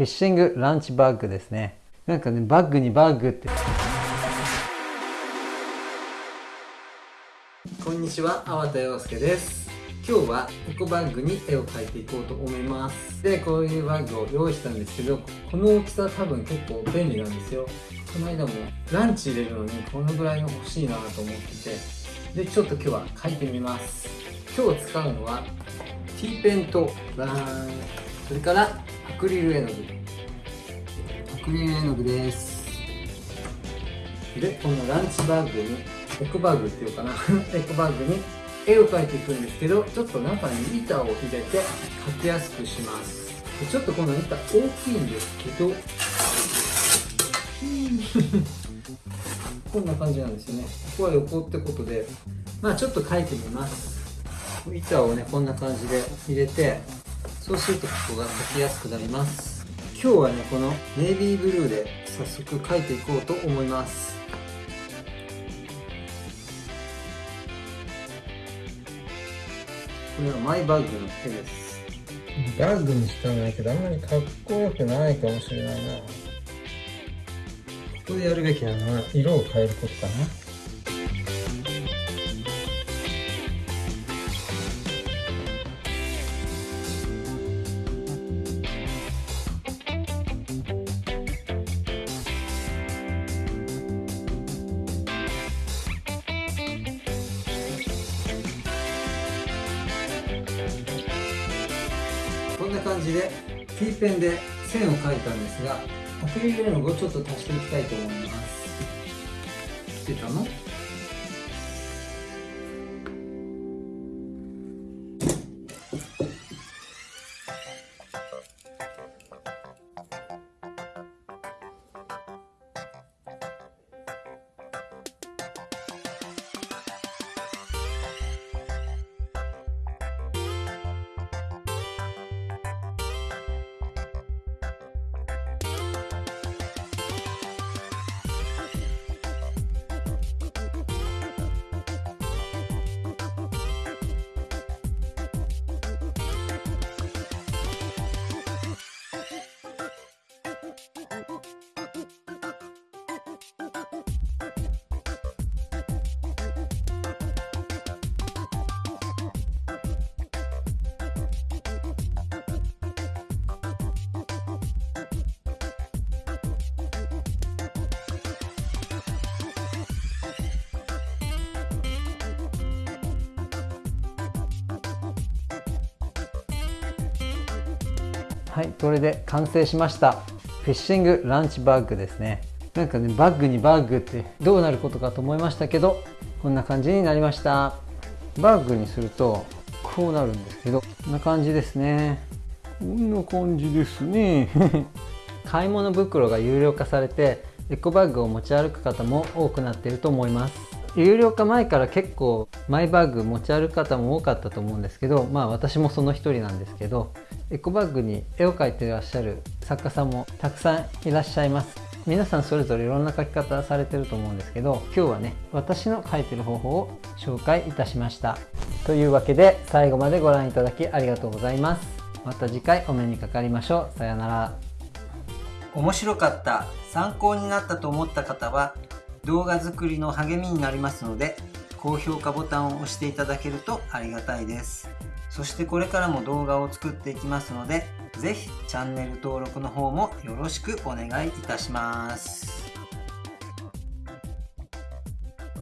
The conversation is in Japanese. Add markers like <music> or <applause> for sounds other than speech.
フィッシングランチバッグですね。なんかねバッグにバッグって。こんにちは粟田洋介です。今日はエコバッグに絵を描いていこうと思います。でこういうバッグを用意したんですけどこの大きさ多分結構便利なんですよ。この間もランチ入れるのにこのぐらいの欲しいなと思ってて。でちょっと今日は描いてみます。今日使うのは T ペンとラーン。それからアクリル絵の具。アクリル絵の具です。でこのランチバッグにエコバッグっていうかな。<laughs> エコバッグに絵を描いていくんですけどちょっと中に板を入れて描きやすくします。でちょっとこの板大きいんですけど <laughs> こんな感じなんですよね。ここは横ってことでまあちょっと描いてみます。板をねこんな感じで入れてそうするとここが描きやすくなります。今日はねこのネイビーブルーで早速描いていこうと思います。これはマイバッグの絵です。バッグにしたんだけどあんまりかっこよくないかもしれないな。ここでやるべきなのは色を変えることかなな感じで T ペンで線を描いたんですがアクリル絵の具をちょっと足していきたいと思います。来てたの？はいこれで完成しました。フィッシングランチバッグですね。なんかねバッグにバッグってどうなることかと思いましたけどこんな感じになりました。バッグにするとこうなるんですけどこんな感じですね。こんな感じですね。<laughs> 買い物袋が有料化されてエコバッグを持ち歩く方も多くなっていると思います有料化前から結構マイバッグ持ち歩く方も多かったと思うんですけどまあ私もその一人なんですけどエコバッグに絵を描いていらっしゃる作家さんもたくさんいらっしゃいます。皆さんそれぞれいろんな描き方されてると思うんですけど今日はね私の描いてる方法を紹介いたしました。というわけで最後までご覧いただきありがとうございます。また次回お目にかかりましょう。さようなら。面白かった参考になったと思った方は動画作りの励みになりますので高評価ボタンを押していただけるとありがたいです。そしてこれからも動画を作っていきますので是非チャンネル登録の方もよろしくお願いいたします。